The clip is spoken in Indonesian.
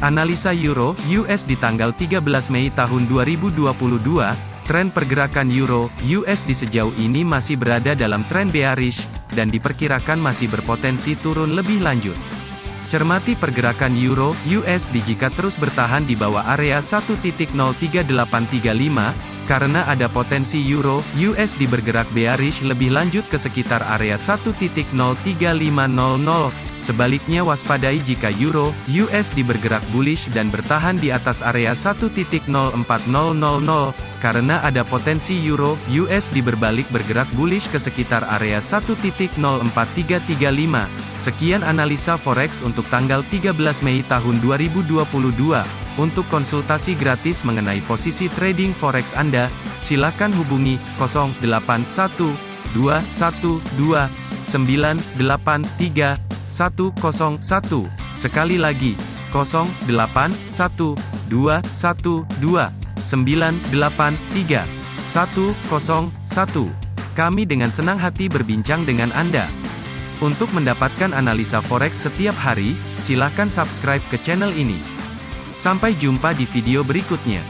Analisa Euro US di tanggal 13 Mei tahun 2022, tren pergerakan Euro USD sejauh ini masih berada dalam tren bearish dan diperkirakan masih berpotensi turun lebih lanjut. Cermati pergerakan Euro USD jika terus bertahan di bawah area 1.03835 karena ada potensi Euro USD bergerak bearish lebih lanjut ke sekitar area 1.03500 Sebaliknya waspadai jika Euro, USD bergerak bullish dan bertahan di atas area 1.04000, karena ada potensi Euro, USD berbalik bergerak bullish ke sekitar area 1.04335. Sekian analisa forex untuk tanggal 13 Mei tahun 2022. Untuk konsultasi gratis mengenai posisi trading forex Anda, silakan hubungi 081212 983 101. Sekali lagi, 081212983101. Kami dengan senang hati berbincang dengan Anda. Untuk mendapatkan analisa forex setiap hari, silakan subscribe ke channel ini. Sampai jumpa di video berikutnya.